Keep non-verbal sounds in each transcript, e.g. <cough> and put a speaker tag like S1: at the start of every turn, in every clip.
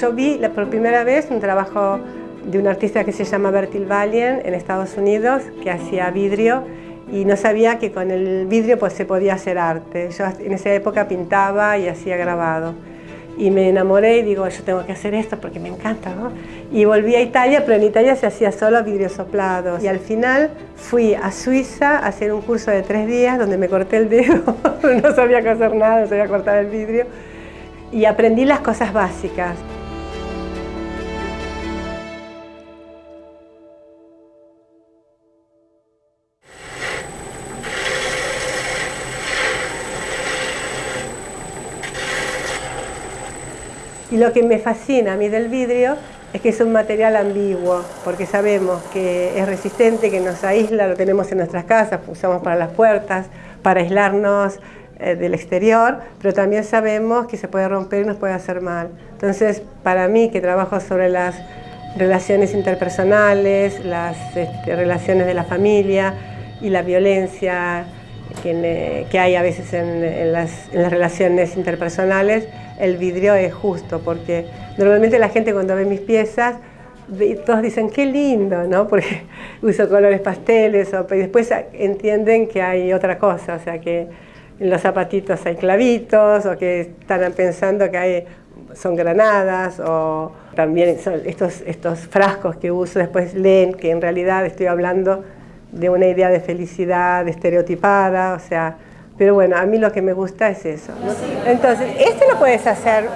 S1: yo vi la, por primera vez un trabajo de un artista que se llama Bertil Valien en Estados Unidos, que hacía vidrio y no sabía que con el vidrio pues, se podía hacer arte. Yo en esa época pintaba y hacía grabado. Y me enamoré y digo, yo tengo que hacer esto porque me encanta, ¿no? Y volví a Italia, pero en Italia se hacía solo vidrio soplado. Y al final fui a Suiza a hacer un curso de tres días donde me corté el dedo, <laughs> no sabía hacer nada, no sabía cortar el vidrio. Y aprendí las cosas básicas. Y lo que me fascina a mí del vidrio es que es un material ambiguo, porque sabemos que es resistente, que nos aísla, lo tenemos en nuestras casas, usamos para las puertas, para aislarnos eh, del exterior, pero también sabemos que se puede romper y nos puede hacer mal. Entonces, para mí, que trabajo sobre las relaciones interpersonales, las este, relaciones de la familia y la violencia que, hay a veces en las relaciones interpersonales, el vidrio es justo, porque normalmente la gente cuando ve mis piezas, todos dicen, qué lindo, ¿no? <laughs> Porque uso colores pasteles, o, y después entienden que hay otra cosa, o sea, que en los zapatitos hay clavitos, o que están pensando que hay, son granadas, o también estos, estos frascos que uso, después leen que en realidad estoy hablando de una idea de felicidad estereotipada, o sea, pero bueno, a mí lo que me gusta es eso. Entonces, este lo puedes hacer.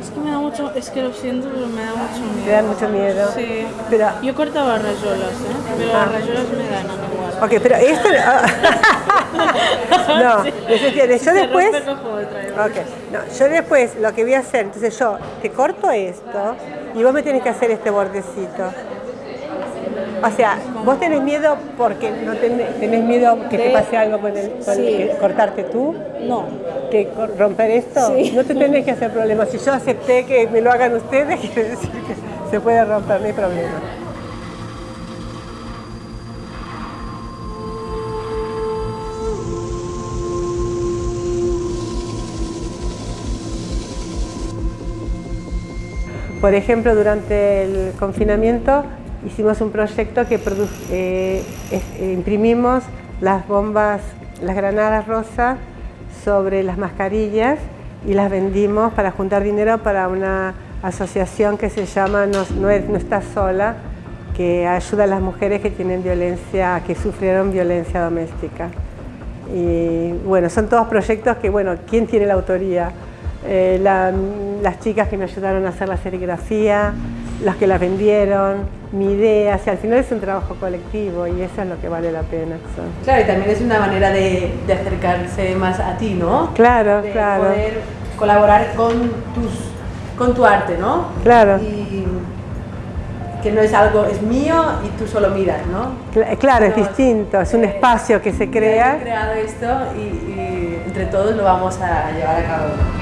S2: Es que me da mucho, es que lo siento, pero me da mucho miedo.
S1: ¿Te da mucho miedo?
S2: Sí. Pero, Yo cortaba rayolas, ¿eh? Pero las rayolas me dan igual.
S1: Ok, pero esto... <laughs> no, yo después... Okay. No, yo después lo que voy a hacer, entonces yo te corto esto y vos me tienes que hacer este bordecito. O sea, vos tenés miedo porque no tenés, miedo que te pase algo con el, cortarte tú.
S2: No.
S1: Que romper esto. No te tenés que hacer problemas. Si yo acepté que me lo hagan ustedes, <laughs> quiere decir que se puede romper, no hay problema. Por ejemplo, durante el confinamiento hicimos un proyecto que eh, eh, imprimimos las bombas, las granadas rosas sobre las mascarillas y las vendimos para juntar dinero para una asociación que se llama No, no, Estás Sola, que ayuda a las mujeres que tienen violencia, que sufrieron violencia doméstica. Y bueno, son todos proyectos que, bueno, ¿quién tiene la autoría? Eh, las chicas que me ayudaron a hacer la serigrafía, las que las vendieron, mi idea, o al final es un trabajo colectivo y eso es lo que vale la pena.
S3: Claro, y también es una manera de, acercarse más a ti, ¿no?
S1: Claro,
S3: de
S1: claro.
S3: poder colaborar con, tus, con tu arte, ¿no?
S1: Claro.
S3: Y que no es algo, es mío y tú solo miras, ¿no?
S1: Claro, es distinto, es un espacio que se crea.
S3: He creado esto y, y entre todos lo vamos a llevar a cabo.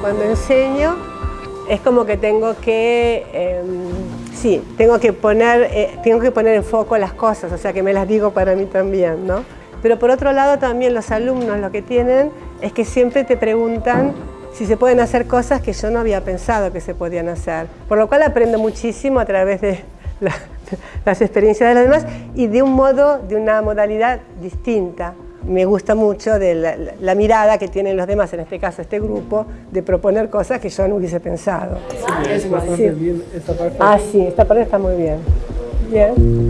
S1: Cuando enseño es como que tengo que, em, sí, tengo que, poner, eh, tengo que poner en foco las cosas, o sea que me las digo para mí también, ¿no? Pero por otro lado también los alumnos lo que tienen es que siempre te preguntan si se pueden hacer cosas que yo no había pensado que se podían hacer. Por lo cual aprendo muchísimo a través de <laughs> las experiencias de los demás y de un modo, de una modalidad distinta me gusta mucho de la, mirada que tienen los demás, en este caso este grupo, de proponer cosas que yo no hubiese pensado.
S4: Sí, es bastante bien esta parte.
S1: Ah, sí, esta parte está muy bien. Bien.